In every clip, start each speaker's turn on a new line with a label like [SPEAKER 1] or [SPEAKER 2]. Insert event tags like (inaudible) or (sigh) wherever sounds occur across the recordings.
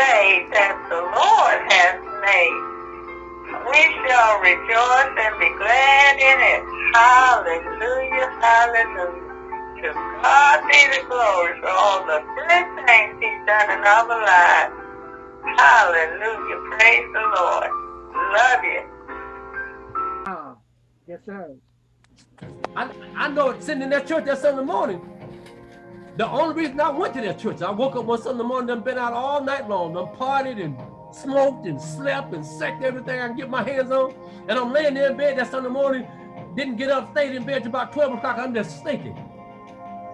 [SPEAKER 1] day that the Lord has made. We shall rejoice and be glad in it. Hallelujah, hallelujah. To God be the glory for all the good things he's done in our lives. Hallelujah, praise the Lord. Love you.
[SPEAKER 2] Ah, yes, sir.
[SPEAKER 3] I, I know sitting in that church that Sunday morning, the only reason I went to that church, I woke up one Sunday morning, done been out all night long, done partied and smoked and slept and sucked everything I can get my hands on. And I'm laying there in bed that Sunday morning, didn't get up, stayed in bed till about 12 o'clock. I'm just thinking.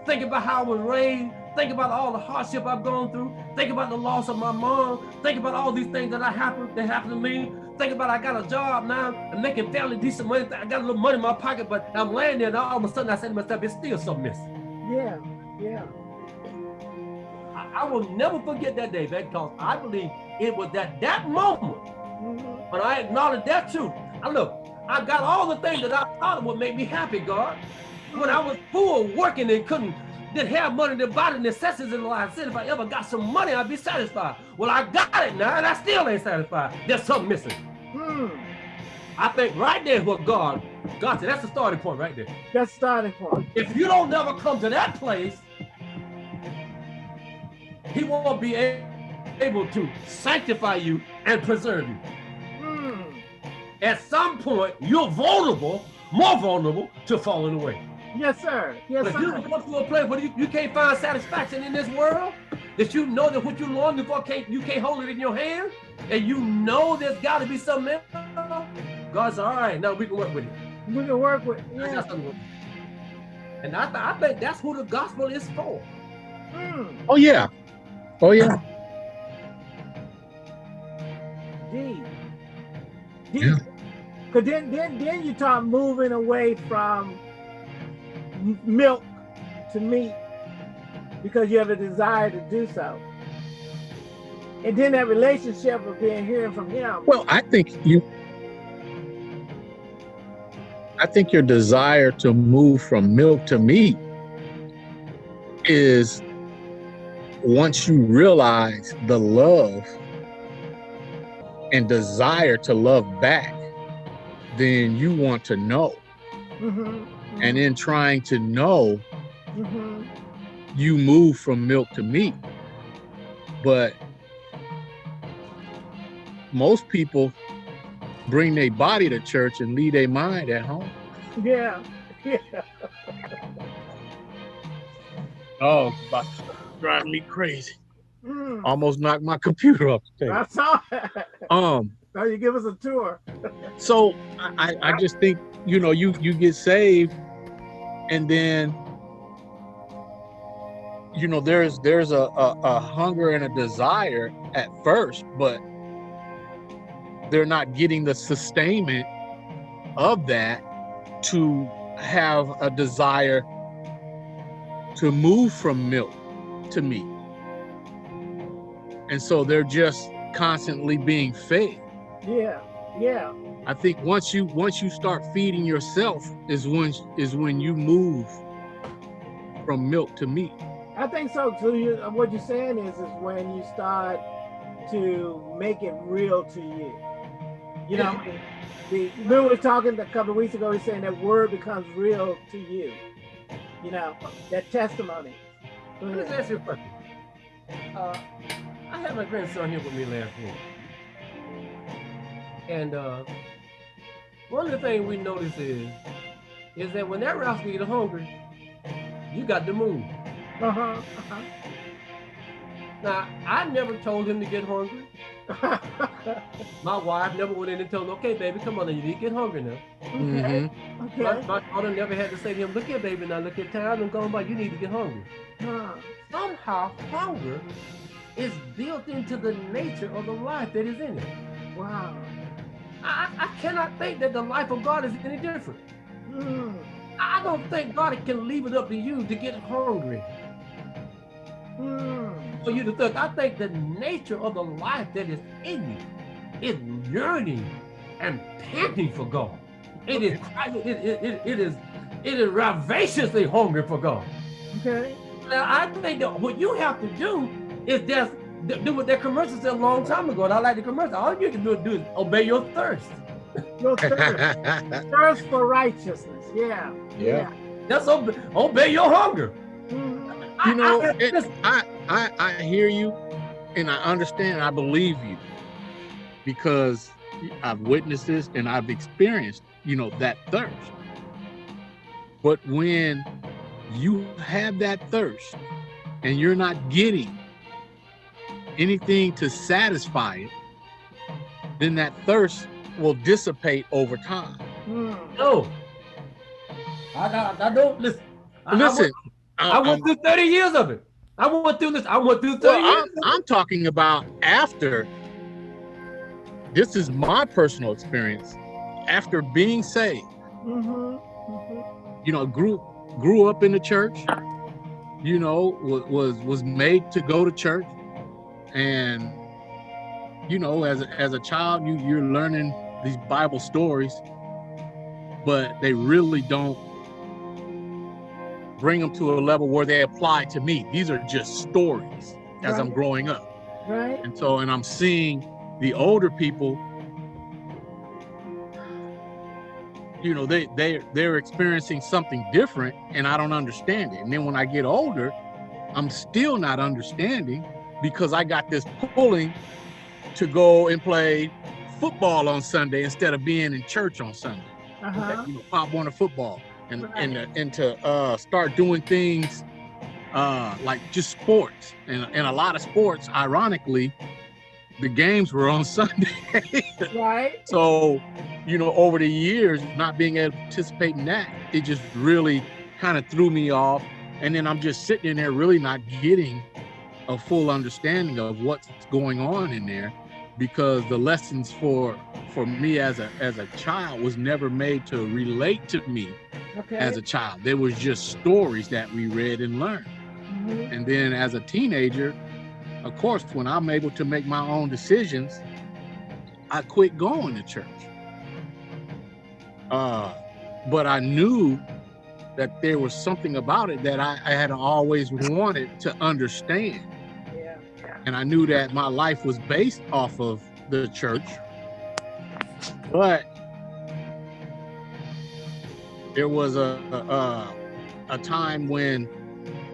[SPEAKER 3] Thinking about how I was raised, think about all the hardship I've gone through, think about the loss of my mom, think about all these things that I happened that happened to me, think about I got a job now and making fairly decent money. I got a little money in my pocket, but I'm laying there and all of a sudden I said to myself, it's still something missing.
[SPEAKER 2] Yeah, yeah.
[SPEAKER 3] I, I will never forget that day, because I believe it was at that moment mm -hmm. when I acknowledged that truth. I look, I got all the things that I thought would make me happy, God. When I was poor, working and couldn't didn't have money to buy the necessities in life. I said if I ever got some money, I'd be satisfied. Well, I got it now, and I still ain't satisfied. There's something missing. Hmm. I think right there what God, God said, that's the starting point right there.
[SPEAKER 2] That's the starting point.
[SPEAKER 3] If you don't never come to that place, he won't be able to sanctify you and preserve you. Mm. At some point, you're vulnerable, more vulnerable to falling away.
[SPEAKER 2] Yes, sir. Yes,
[SPEAKER 3] but
[SPEAKER 2] sir.
[SPEAKER 3] you go to a place where you, you can't find satisfaction in this world, that you know that what you're longing for can't you can't hold it in your hand, and you know there's got to be something else. God's all right. Now we can work with it.
[SPEAKER 2] We can work with. Yeah.
[SPEAKER 3] And I, th I think that's who the gospel is for.
[SPEAKER 4] Mm. Oh yeah, Oh yeah.
[SPEAKER 2] D. D. Yeah. Cause then, then, then you start moving away from milk to meat because you have a desire to do so. And then that relationship of being hearing from him.
[SPEAKER 4] Well, I think you I think your desire to move from milk to meat is once you realize the love and desire to love back, then you want to know. Mm -hmm. And in trying to know, mm -hmm. you move from milk to meat. But most people bring their body to church and leave their mind at home.
[SPEAKER 2] Yeah. (laughs) Yeah.
[SPEAKER 4] oh, driving me crazy. Mm. Almost knocked my computer up.
[SPEAKER 2] I saw it.
[SPEAKER 4] Um.
[SPEAKER 2] Now you give us a tour.
[SPEAKER 4] so I, I just think you know you you get saved, and then you know there's there's a, a, a hunger and a desire at first, but they're not getting the sustainment of that to have a desire to move from milk to me. And so they're just constantly being fed.
[SPEAKER 2] Yeah, yeah.
[SPEAKER 4] I think once you once you start feeding yourself is when is when you move from milk to meat.
[SPEAKER 2] I think so. So you, uh, what you're saying is is when you start to make it real to you. You know, the we were talking a couple of weeks ago. He's saying that word becomes real to you. You know, that testimony.
[SPEAKER 3] Let me ask you a question. Uh, I have my grandson here with me last week. And uh, one of the things we notice is, is that when that rascal get hungry, you got to move. Uh-huh, uh-huh. Now, I never told him to get hungry. (laughs) my wife never went in and told him, okay, baby, come on, you need to get hungry now.
[SPEAKER 2] Okay. Mm -hmm. okay.
[SPEAKER 3] My, my, daughter never had to say to him, look here, baby, now look at time and going by, you need to get hungry. Huh. Somehow, hunger is built into the nature of the life that is in it.
[SPEAKER 2] Wow.
[SPEAKER 3] I, I cannot think that the life of God is any different. Mm. I don't think God can leave it up to you to get hungry. Mm for you to think. I think the nature of the life that is in you is yearning and panting for God. It is it, it, it, it is it is ravaciously hungry for God.
[SPEAKER 2] Okay.
[SPEAKER 3] Now I think that what you have to do is just do what that commercial said a long time ago, and I like the commercial. All you can do, do is obey your thirst.
[SPEAKER 2] Your thirst, (laughs) thirst for righteousness. Yeah.
[SPEAKER 4] Yeah.
[SPEAKER 3] That's obey, obey your hunger.
[SPEAKER 4] You know,
[SPEAKER 3] I- I-
[SPEAKER 4] it,
[SPEAKER 3] listen,
[SPEAKER 4] I, I I hear you, and I understand. And I believe you because I've witnessed this and I've experienced, you know, that thirst. But when you have that thirst and you're not getting anything to satisfy it, then that thirst will dissipate over time.
[SPEAKER 3] No. I, I, I don't listen. I, I
[SPEAKER 4] Listen,
[SPEAKER 3] went, I went
[SPEAKER 4] I'm-
[SPEAKER 3] through 30 years of it. I went through this. I went through 30
[SPEAKER 4] Well,
[SPEAKER 3] years.
[SPEAKER 4] I'm. I'm talking about after. This is my personal experience. After being saved,
[SPEAKER 2] Mhm. Mhm.
[SPEAKER 4] you know, grew grew up in the church. You know, was was, was made to go to church, and you know, as a, as a child, you you're learning these Bible stories, but they really don't bring them to a level where they apply to me. These are just stories as I'm growing up.
[SPEAKER 2] Right.
[SPEAKER 4] And so, and I'm seeing the older people, you know, they they they're experiencing something different, and I don't understand it. And then when I get older, I'm still not understanding because I got this pulling to go and play football on Sunday instead of being in church on Sunday.
[SPEAKER 2] Uh-huh.
[SPEAKER 4] You know, Pop Warner football, and
[SPEAKER 2] Right.
[SPEAKER 4] and uh, and to uh, start doing things uh, like just sports, and and a lot of sports, ironically, the games were on (laughs) Sunday.
[SPEAKER 2] Right.
[SPEAKER 4] so, you know, over the years, not being able to participate in that, it just really kind of threw me off. And then I'm just sitting in there, really not getting a full understanding of what's going on in there, because the lessons for for me as a as a child was never made to relate to me
[SPEAKER 2] Okay.
[SPEAKER 4] as a child. There was just stories that we read and learned.
[SPEAKER 2] Mhm.
[SPEAKER 4] And then as a teenager, of course, when I'm able to make my own decisions, I quit going to church. Uh, but I knew that there was something about it that I, I had always wanted to understand. And I knew that my life was based off of the church. But there was a, a, a- a time when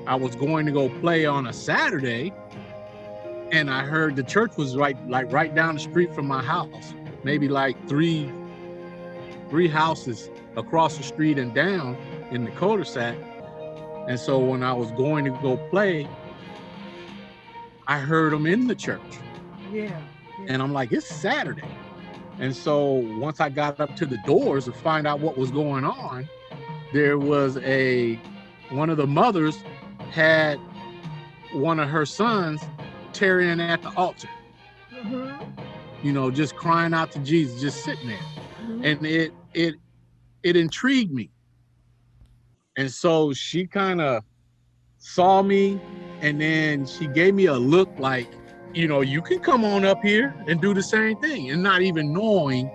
[SPEAKER 4] I was going to go play on a Saturday and I heard the church was right like right down the street from my house, maybe like three three houses across the street and down in the cul-de-sac. And so when I was going to go play, I heard them in the church.
[SPEAKER 2] Yeah.
[SPEAKER 4] And I'm like, it's Saturday. And so once I got up to the doors to find out what was going on, there was a one of the mothers had one of her sons tearing at the altar,
[SPEAKER 2] Mhm.
[SPEAKER 4] you know, just crying out to Jesus, just sitting there.
[SPEAKER 2] Mhm.
[SPEAKER 4] And it it it intrigued me. And so she kind of saw me and then she gave me a look like, you know, you can come on up here and do the same thing and not even knowing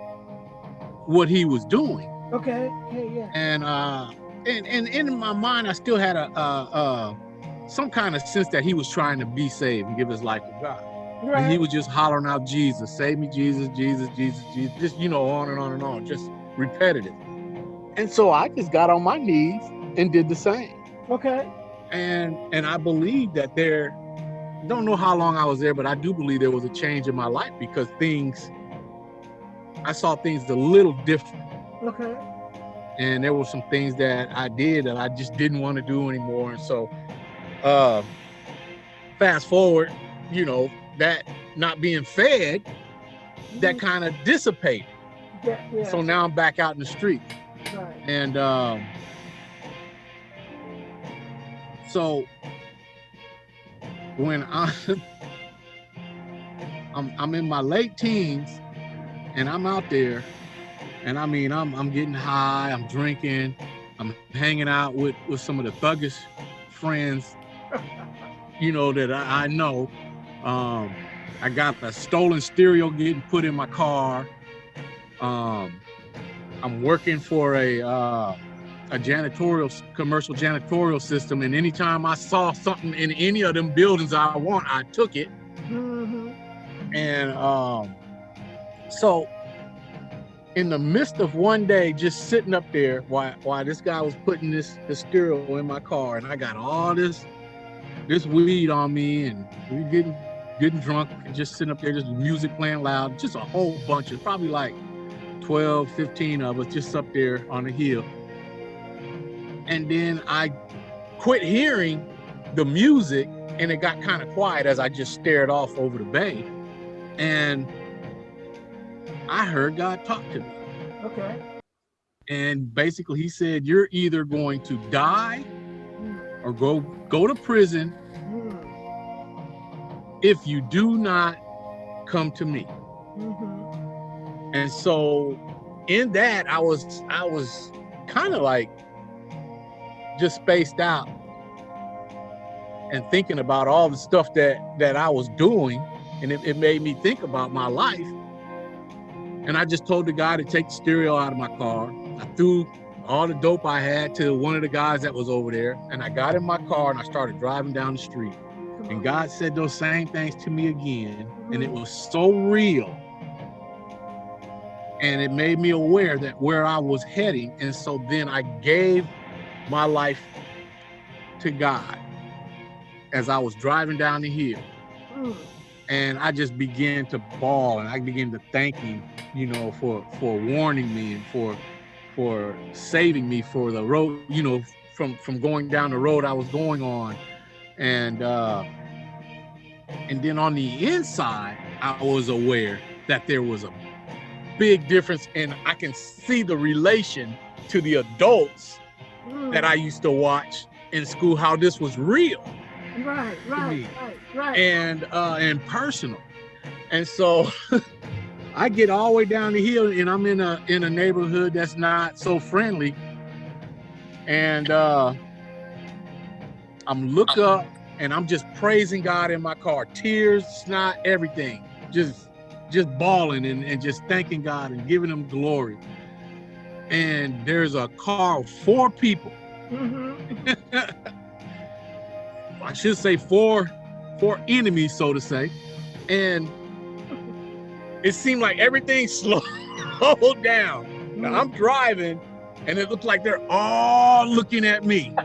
[SPEAKER 4] what he was doing.
[SPEAKER 2] Okay. Hey, yeah.
[SPEAKER 4] And uh and, and in my mind I still had a uh uh some kind of sense that he was trying to be saved and give his life to God. And he was just hollering out Jesus, save me, Jesus, Jesus, Jesus, Jesus, just you know, on and on and on, just repetitive. And so I just got on my knees and did the same.
[SPEAKER 2] Okay.
[SPEAKER 4] And and I believe that there don't know how long I was there, but I do believe there was a change in my life because things I saw things a little different.
[SPEAKER 2] Okay.
[SPEAKER 4] And there were some things that I did that I just didn't want to do anymore. And so uh fast forward, you know, that not being fed, that
[SPEAKER 2] Mhm.
[SPEAKER 4] kind of dissipated.
[SPEAKER 2] Yeah. yeah.
[SPEAKER 4] So now I'm back out in the street.
[SPEAKER 2] right.
[SPEAKER 4] And um, so when I, (laughs) I'm I'm in my late teens and I'm out there and I mean I'm I'm getting high, I'm drinking, I'm hanging out with with some of the thuggish friends, (laughs) you know, that I, I know. Um, I got a stolen stereo getting put in my car. Um, I'm working for a uh, a janitorial commercial janitorial system, and anytime I saw something in any of them buildings I want, I took it.
[SPEAKER 2] Mhm.
[SPEAKER 4] And um, so in the midst of one day, just sitting up there while while this guy was putting this stereo in my car, and I got all this this weed on me, and we getting getting drunk, and just sitting up there, just music playing loud, just a whole bunch of probably like 12, 15 of us just up there on the hill. And then I quit hearing the music and it got kind of quiet as I just stared off over the bay. And I heard God talk to me.
[SPEAKER 2] Okay.
[SPEAKER 4] And basically he said, you're either going to die
[SPEAKER 2] Mm,
[SPEAKER 4] or go go to prison
[SPEAKER 2] mm,
[SPEAKER 4] if you do not come to me.
[SPEAKER 2] mhm.
[SPEAKER 4] And so in that I was I was kind of like just spaced out and thinking about all the stuff that that I was doing and it, it made me think about my life. And I just told the guy to take the stereo out of my car. I threw all the dope I had to one of the guys that was over there and I got in my car and I started driving down the street. And. God said those same things to me again. And it was so real. And it made me aware that where I was heading. And so then I gave my life to God as I was driving down the hill.
[SPEAKER 2] Mm,
[SPEAKER 4] And I just began to bawl and I began to thank him, you know, for for warning me and for for saving me for the road, you know, from from going down the road I was going on. And uh and then on the inside, I was aware that there was a big difference and I can see the relation to the adults
[SPEAKER 2] mm.
[SPEAKER 4] that I used to watch in school, how this was real
[SPEAKER 2] Right, right, right, right.
[SPEAKER 4] and uh and personal. And so (laughs) I get all the way down the hill and I'm in a in a neighborhood that's not so friendly. And uh I'm look up and I'm just praising God in my car, tears, snot, everything. Just just bawling and, and just thanking God and giving him glory. And there's a car of four people
[SPEAKER 2] Mhm. (laughs)
[SPEAKER 4] I should say four four enemies, so to say. And it seemed like everything (laughs) slowed down. Now I'm driving and it looked like they're all looking at me. (laughs)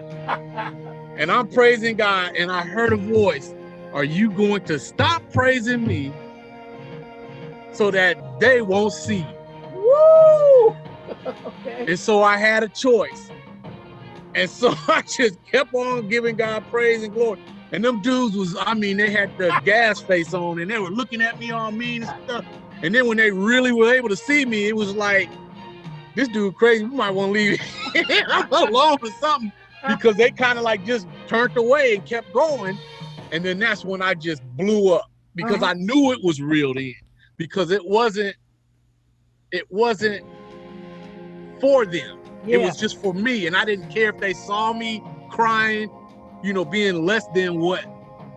[SPEAKER 4] And I'm praising God and I heard a voice. Are you going to stop praising me so that they won't see you?
[SPEAKER 2] Woo! Okay.
[SPEAKER 4] And so I had a choice. And so (laughs) I just kept on giving God praise and glory. And them dudes was, I mean, they had the (laughs) gas face on and they were looking at me all mean and stuff. And then when they really were able to see me, it was like, this dude crazy, we might want to leave (laughs) him alone or something. Because they kind of like just turned away and kept going. And then that's when I just blew up because
[SPEAKER 2] Uh-huh.
[SPEAKER 4] I knew it was real then. Because it wasn't, it wasn't for them.
[SPEAKER 2] Yeah.
[SPEAKER 4] It was just for me, and I didn't care if they saw me crying, you know, being less than what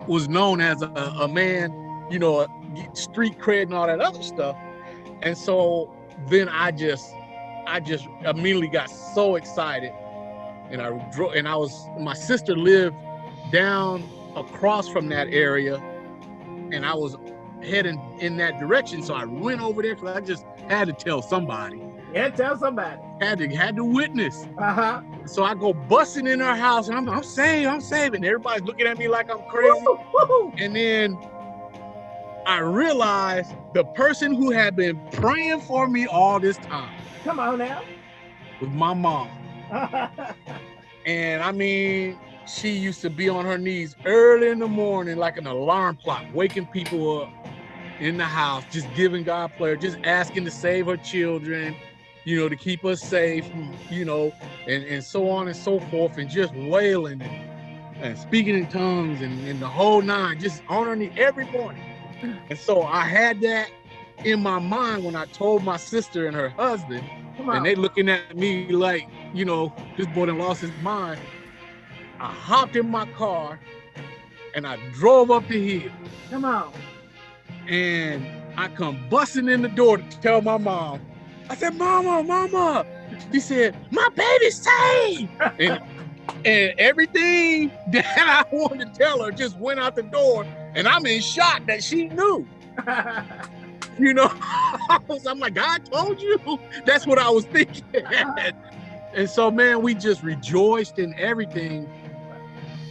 [SPEAKER 4] was known as a, a man, you know, a street cred and all that other stuff. And so then I just, I just immediately got so excited, and I drove, and I was, my sister lived down across from that area, and I was heading in that direction, so I went over there because I just had to tell somebody,
[SPEAKER 2] yeah, tell somebody.
[SPEAKER 4] Had to had to witness.
[SPEAKER 2] Uh-huh.
[SPEAKER 4] So I go busting in her house and I'm, I'm saving, I'm saving. Everybody's looking at me like I'm crazy.
[SPEAKER 2] Woo, woo.
[SPEAKER 4] And then I realized the person who had been praying for me all this time
[SPEAKER 2] Come on now.
[SPEAKER 4] With my mom. (laughs) And I mean, she used to be on her knees early in the morning, like an alarm clock, waking people up in the house, just giving God prayer, just asking to save her children, you know, to keep us safe, you know, and, and so on and so forth, and just wailing and, and speaking in tongues and, and the whole nine, just on her knee every morning. And so I had that in my mind when I told my sister and her husband, and they looking at me like, you know, this boy done lost his mind. I hopped in my car and I drove up the hill
[SPEAKER 2] Come on.
[SPEAKER 4] and I come busting in the door to tell my mom. I said, Mama, Mama. She said, My baby's saved. (laughs) and, and everything that I wanted to tell her just went out the door And I'm in shock that she knew. (laughs) you know, (laughs) I'm like, God told you. That's what I was thinking. and so, man, we just rejoiced in everything.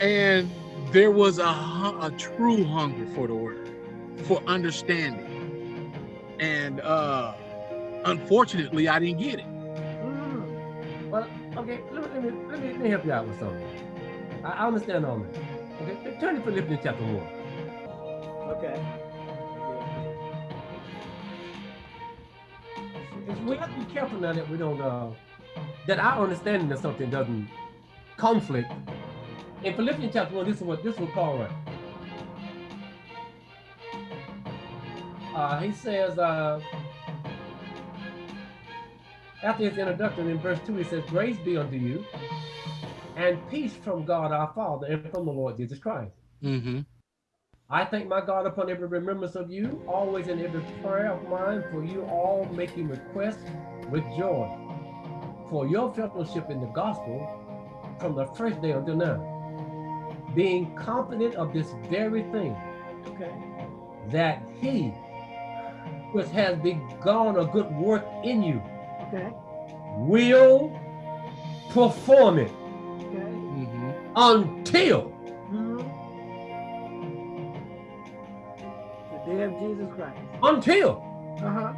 [SPEAKER 4] And there was a, a true hunger for the word, for understanding. And uh, unfortunately, I didn't get it.
[SPEAKER 3] Mm. Well, okay, let me, let, me, let, me, let me help you out with something. I, I understand all that. Okay, turn to Philippians chapter 1.
[SPEAKER 2] Okay.
[SPEAKER 3] we have to be careful now that we don't, uh, that our understanding of something doesn't conflict. In Philippians chapter 1, this is what, this is what Paul writes. Uh, he says, uh, after his introduction in verse 2, he says, Grace be unto you and peace from God our Father and from the Lord Jesus Christ.
[SPEAKER 4] Mm -hmm.
[SPEAKER 3] I thank my God upon every remembrance of you, always in every prayer of mine, for you all making requests with joy for your fellowship in the gospel from the first day until now, being confident of this very thing,
[SPEAKER 2] okay.
[SPEAKER 3] that he which has begun a good work in you
[SPEAKER 2] okay.
[SPEAKER 3] will perform it
[SPEAKER 2] okay.
[SPEAKER 3] mm -hmm. until
[SPEAKER 2] day of Jesus Christ.
[SPEAKER 3] Until.
[SPEAKER 2] Uh-huh.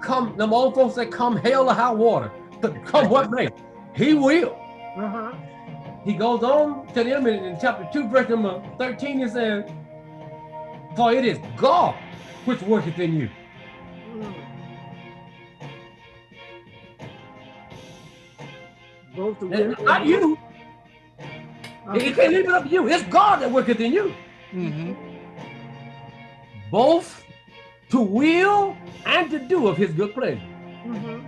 [SPEAKER 3] Come, the old folks say, come hell or high water. But come what may. He will.
[SPEAKER 2] Uh-huh.
[SPEAKER 3] He goes on to the end in chapter 2, verse number 13, he says, For it is God which worketh in you.
[SPEAKER 2] Both the
[SPEAKER 3] not you. Uh -huh. He can't leave it up to you. It's God that worketh in you.
[SPEAKER 4] Mm -hmm
[SPEAKER 3] both to will and to do of his good pleasure.
[SPEAKER 2] Mm -hmm.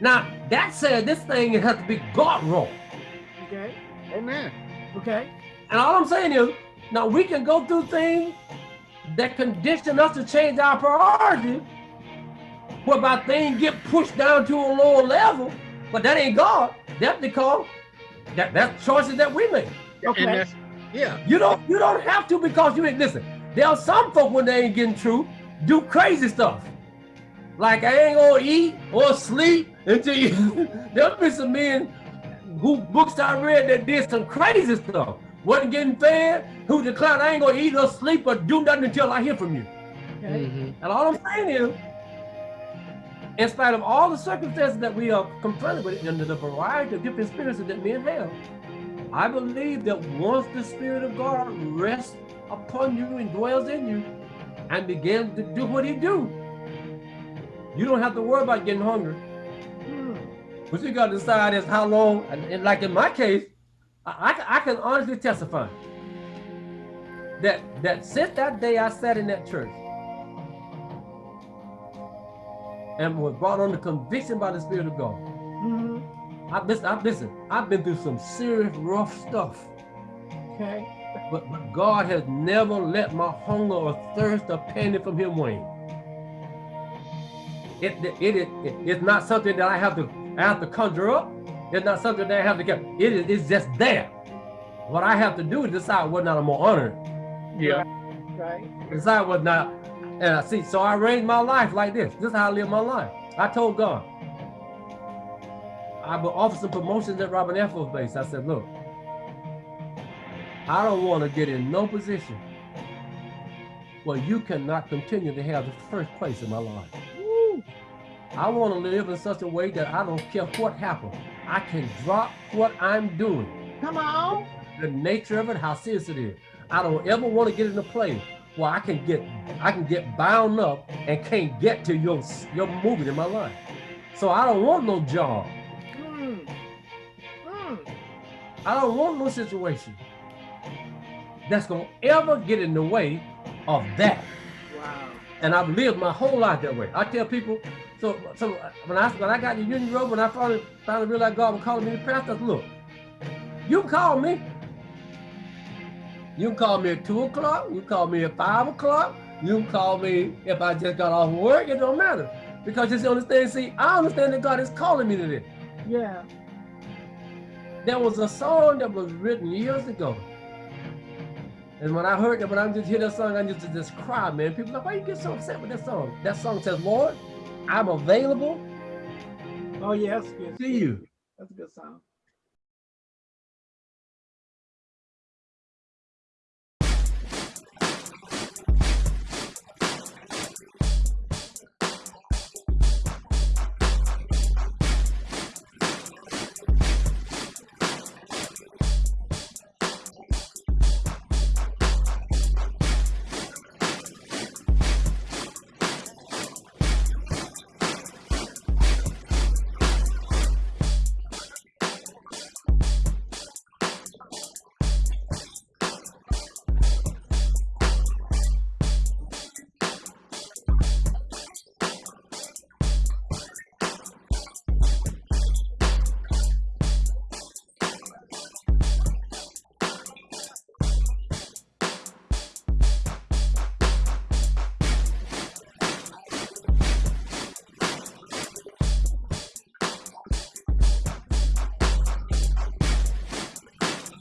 [SPEAKER 3] Now, that said, this thing has to be God role.
[SPEAKER 2] Okay.
[SPEAKER 4] Amen.
[SPEAKER 2] Okay.
[SPEAKER 3] And all I'm saying is, now we can go through things that condition us to change our priority, whereby things get pushed down to a lower level, but that ain't God. That's because that, that's choices that we make.
[SPEAKER 2] Okay.
[SPEAKER 4] yeah.
[SPEAKER 3] You don't you don't have to because you ain't listen. There are some folk when they ain't getting true, do crazy stuff. Like I ain't gonna eat or sleep until you, (laughs) there'll be some men who books I read that did some crazy stuff. Wasn't getting fed, who declared I ain't gonna eat or sleep or do nothing until I hear from you.
[SPEAKER 2] Okay. Mm -hmm.
[SPEAKER 3] And all I'm saying is, in spite of all the circumstances that we are confronted with under the variety of different spirits that men have, I believe that once the Spirit of God rests upon you and dwells in you and begins to do what he do. You don't have to worry about getting hungry. Hmm. What you got to decide is how long, and, and like in my case, I, I, I, can honestly testify that, that since that day I sat in that church and was brought under conviction by the Spirit of God,
[SPEAKER 2] mm -hmm.
[SPEAKER 3] I've, listen, I've, listen, I've been through some serious rough stuff.
[SPEAKER 2] Okay.
[SPEAKER 3] But, but God has never let my hunger or thirst or penny from him wane. It, it, it, it, it's not something that I have to I have to conjure up. It's not something that I have to get. It is it's just there. What I have to do is decide whether or not I'm gonna honor
[SPEAKER 2] it. Yeah. Right.
[SPEAKER 3] Decide whether or not and I see, so I arranged my life like this. This is how I live my life. I told God, I've been offered some promotions at Robin Air Force Base. I said, look, I don't want to get in no position where you cannot continue to have the first place in my life. Woo. I want to live in such a way that I don't care what happens. I can drop what I'm doing.
[SPEAKER 2] Come on.
[SPEAKER 3] The nature of it, how serious it is. I don't ever want to get in a place where I can get I can get bound up and can't get to your your movement in my life. So I don't want no job.
[SPEAKER 2] Mm. Mm.
[SPEAKER 3] I don't want no situation that's going to ever get in the way of that.
[SPEAKER 2] Wow.
[SPEAKER 3] And I've lived my whole life that way. I tell people, so so when I when I got in the Union Road, when I finally finally realized God was calling me to pastor, look, you can call me. You can call me at two o'clock. You call me at five o'clock. You can call me if I just got off work. It don't matter because just understand. See, I understand that God is calling me to this.
[SPEAKER 2] Yeah.
[SPEAKER 3] There was a song that was written years ago And when I heard that, when I just hear that song, I just to just cry, man. People like, why you get so upset with that song? That song says, Lord, I'm available
[SPEAKER 2] Oh yes, yes.
[SPEAKER 3] to you.
[SPEAKER 2] That's a good song.